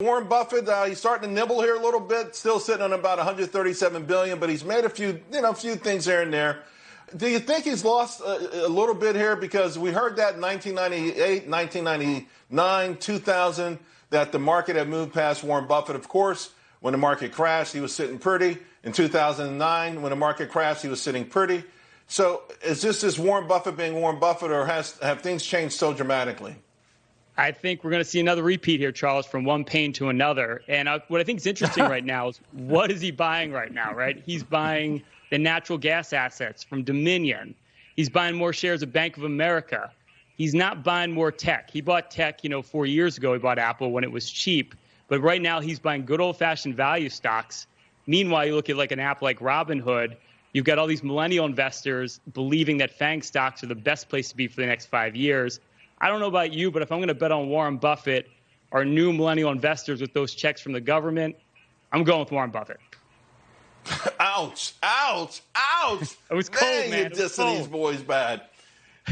Warren Buffett, uh, he's starting to nibble here a little bit, still sitting on about 137 billion, but he's made a few, you know, a few things here and there. Do you think he's lost a, a little bit here because we heard that in 1998, 1999, 2000 that the market had moved past Warren Buffett. Of course, when the market crashed, he was sitting pretty. In 2009, when the market crashed, he was sitting pretty. So, is this just Warren Buffett being Warren Buffett, or has have things changed so dramatically? I think we're going to see another repeat here, Charles, from one pain to another. And uh, what I think is interesting right now is what is he buying right now, right? He's buying the natural gas assets from Dominion. He's buying more shares of Bank of America. He's not buying more tech. He bought tech, you know, four years ago. He bought Apple when it was cheap. But right now, he's buying good old fashioned value stocks. Meanwhile, you look at like an app like Robinhood, you've got all these millennial investors believing that FANG stocks are the best place to be for the next five years. I don't know about you, but if I'm going to bet on Warren Buffett or new millennial investors with those checks from the government, I'm going with Warren Buffett. ouch! Ouch! Ouch! It was cold, man. man. You're dissing these boys bad.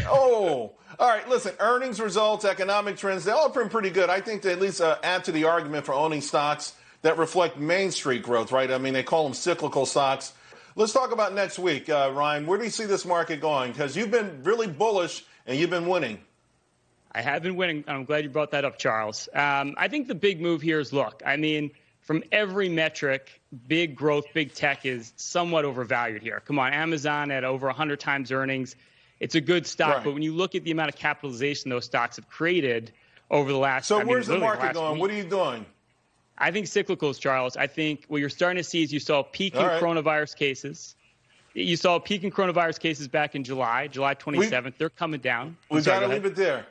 Oh, all right. Listen, earnings results, economic trends, they all have been pretty good. I think they at least uh, add to the argument for owning stocks that reflect Main Street growth, right? I mean, they call them cyclical stocks. Let's talk about next week, uh, Ryan. Where do you see this market going? Because you've been really bullish and you've been winning. I have been winning. I'm glad you brought that up, Charles. Um, I think the big move here is look, I mean, from every metric, big growth, big tech is somewhat overvalued here. Come on, Amazon at over 100 times earnings. It's a good stock, right. but when you look at the amount of capitalization those stocks have created over the last So I where's mean, the market the going? Week, what are you doing? I think cyclicals, Charles. I think what you're starting to see is you saw a peak All in right. coronavirus cases. You saw a peak in coronavirus cases back in July, July 27th. We, They're coming down. We've got to leave it there.